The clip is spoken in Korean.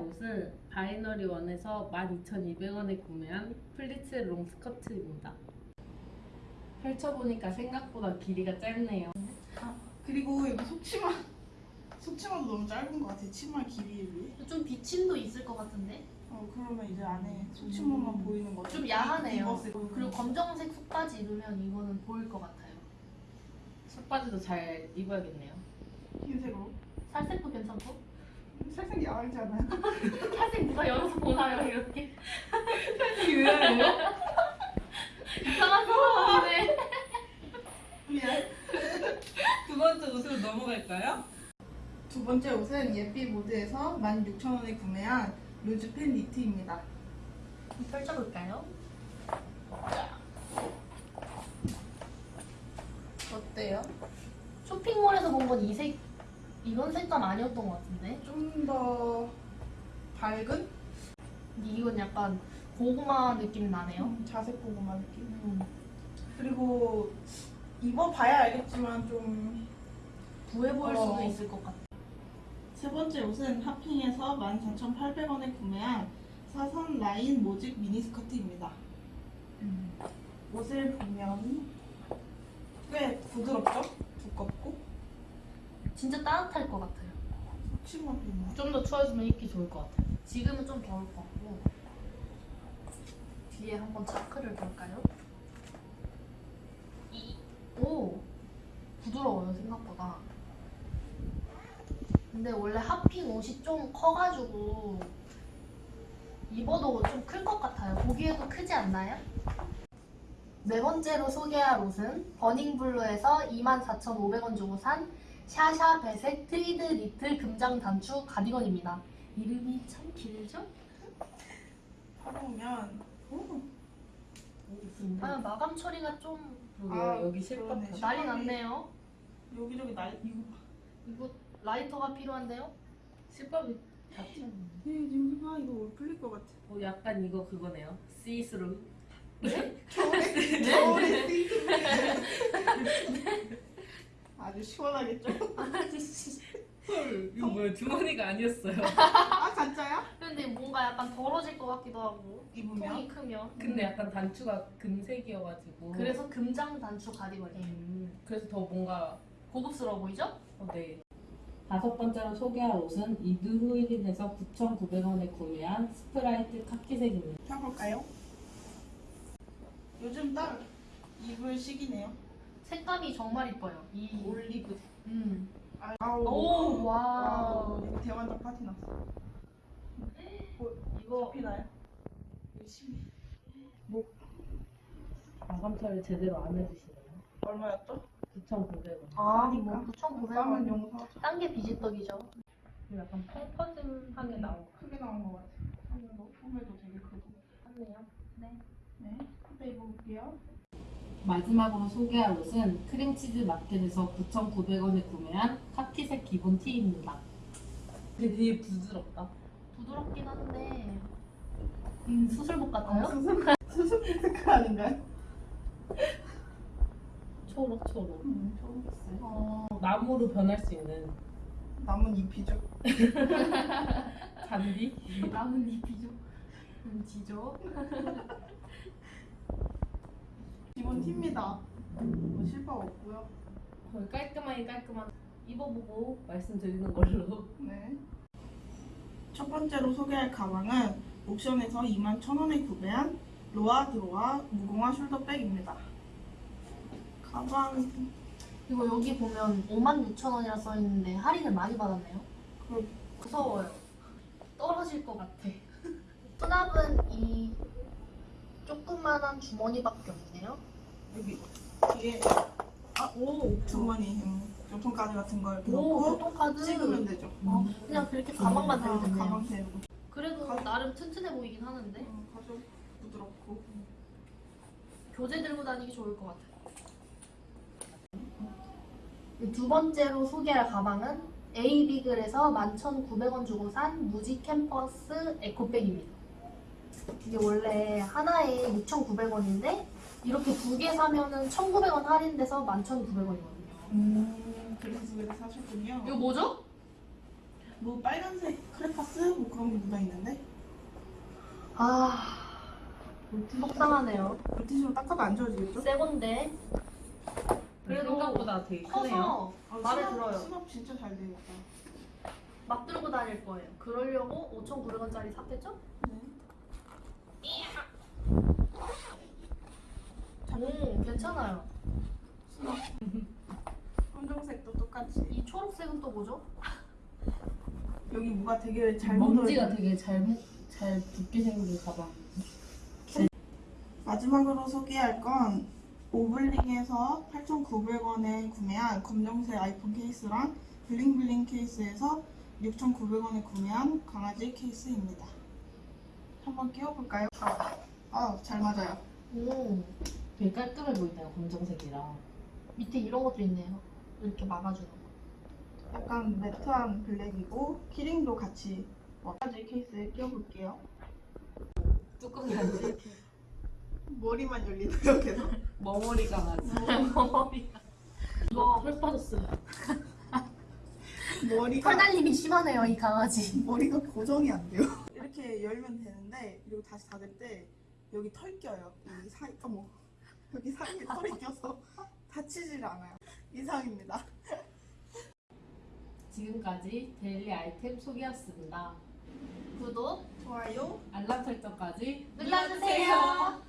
옷은 바이너리 원에서 12,200원에 구매한 플리츠 롱 스커트입니다. 펼쳐보니까 생각보다 길이가 짧네요. 그리고 여기 속치마 속치마도 너무 짧은 것 같아 치마 길이에 비해 좀 비침도 있을 것 같은데? 어 그러면 이제 안에 속치마만 음. 보이는 거죠 좀 야하네요. 입었을. 그리고 검정색 속바지 입으면 이거는 보일 것 같아요. 속바지도 잘 입어야겠네요. 흰색으로 살색도 괜찮고? 살짝 야하지 않아요? 살색 누가 열어서 보나요 이렇게? 유연해요? 이상한 사람이네. 미안 두 번째 옷으로 넘어갈까요? 두 번째 옷은 예삐 모드에서 16,000원에 구매한 루즈팬 니트입니다 펼쳐볼까요? 어때요? 쇼핑몰에서 본 건 이 색, 이런 색감 아니었던 것 같은데? 좀 더 밝은? 이건 약간 고구마 느낌 나네요. 음, 자색 고구마 느낌 음, 그리고 입어봐야 알겠지만 좀 부해 보일 어. 수도 있을 것 같아. 세 번째 옷은 하핑에서 14,800원에 구매한 사선 라인 모직 미니스커트입니다. 음. 옷을 보면 꽤 부드럽죠? 두껍고 진짜 따뜻할 것 같아요. 좀 더 추워지면 입기 좋을 것 같아요. 지금은 좀 더울 것 같고 뒤에 한번 차크를 볼까요? 이, 오 부드러워요 생각보다 근데 원래 하핑 옷이 좀 커가지고 입어도 좀 클 것 같아요 보기에도 크지 않나요? 네 번째로 소개할 옷은 버닝블루에서 24,500원 주고 산 샤샤 배색 트위드 니트 금장 단추 가디건입니다 이름이 참 길죠? 오, 아 마감 처리가 좀 그리고 아, 여기 실밥 그러네. 난리. 났네요. 여기저기 날 이거 봐. 이거 라이터가 필요한데요? 실밥이 같지 않나요? 예, 여기 봐 이거 올 풀릴 것 같아. 어, 약간 이거 그거네요. 시스루. 겨울에 띠. 아주 시원하겠죠? 헐, 이거 뭐야? 주머니가 아니었어요. 아 진짜야? 근데 뭔가 약간 더러질 것 같기도 하고 입으면? 통이 크면 근데 약간 단추가 금색이어가지고. 그래서 금장 단추 가디건이에요. 음, 그래서 더 뭔가 고급스러워 보이죠? 어, 네. 다섯 번째로 소개할 옷은 이드후일린에서 9,900원에 구매한 스트라이프 카키색입니다. 펴볼까요? 요즘 딱 입을 시기네요. 색감이 정말 이뻐요. 이 올리브. 음. 아우. 오, 와. wow. 이거 대환장 파티 났어. 이거 피나요? 열심히. 마감처리 제대로 안 해주시네요. 얼마였죠? 9,900원. 아. 뭐 9,900원. 싸면 용서. 딴 게 비지떡이죠. 약간 펑퍼짐하게 나오고. 크게 나온 것 같아. 소매도, 소매도 되게 크고. 맞네요. 네. 네. 후배 입어볼게요. 마지막으로 소개할 옷은 크림치즈 마켓에서 9,900원에 구매한 카키색 기본 티입니다. 되게 부드럽다. 부드럽긴 한데 음, 수술복 같아요? 수술, 수술 색깔 아닌가요? 초록 초록. 음, 초록색. 어, 나무로 변할 수 있는 남은 잎이죠. 잔디? 남은 잎이죠. 음, 지죠. 기본 티입니다. 뭐 실밥 없고요. 거의 깔끔하게 깔끔한 입어보고 말씀드리는 걸로. 네. 첫 번째로 소개할 가방은 옥션에서 21,000원에 구매한 로아 드로아 무공화 숄더백입니다. 가방 이거 여기 보면 56,000원이라 써있는데 할인을 많이 받았네요. 그 무서워요. 떨어질 것 같아. 수납은 이 조그만한 주머니밖에 없네요. 여기 뒤에 아 오 주머니 음, 교통카드 같은 걸 오, 넣고 교통카드. 찍으면 되죠. 어, 그냥 그렇게 가방만 아, 들면 되네요. 가방 세우고 그래도 가방. 나름 튼튼해 보이긴 하는데 음, 가죽 부드럽고 교재 들고 다니기 좋을 것 같아요. 두 번째로 소개할 가방은 에이비글에서 11,900원 주고 산 무지 캠퍼스 에코백입니다. 이게 원래 하나에 6,900원인데 이렇게 두 개 사면은 1,900원 할인돼서 11,900원이거든요. 음 그래서 그래 사셨군요. 이거 뭐죠? 뭐 빨간색 크레파스 뭐 그런 게 묻어 있는데 아 속상하네요. 물티슈로 닦아도 안 지워지겠죠? 새 건데 그래도 생각보다 되게 크네요. 커서 마음에 수납- 들어요. 수납 진짜 잘 되겠다. 막 들고 다닐 거예요. 그러려고 5,900원짜리 샀겠죠? 네. 음 괜찮아요. 수납. 검정색도 똑같이. 이 초록색은 또 뭐죠? 여기 뭐가 되게 잘 먼지가 묻어 되게 잘, 잘 붙게 생긴 가방. 마지막으로 소개할 건 오블링에서 8,900원에 구매한 검정색 아이폰 케이스랑 블링블링 케이스에서 6,900원에 구매한 강아지 케이스입니다. 한번 끼워볼까요? 아, 잘 맞아요. 오 되게 깔끔해 보인다요, 검정색이라. 밑에 이런 것도 있네요. 이렇게 막아주는 거. 약간 매트한 블랙이고 키링도 같이 강아지 케이스에 끼워볼게요. 뚜껑이 안 뚫게. 머리만 열리네요, 계속. 머머리 강아지. 이거 털 빠졌어요. 머리가 털날림이 심하네요 이 강아지. 머리가 고정이 안 돼요. 이렇게 열면 되는데 그리고 다시 닫을 때 여기 털 껴요. 여기 사이 어머 여기 사이에 털이 껴서 닫히질 않아요. 이상입니다. 지금까지 데일리 아이템 소개였습니다. 구독 좋아요. 알람 설정까지 눌러주세요.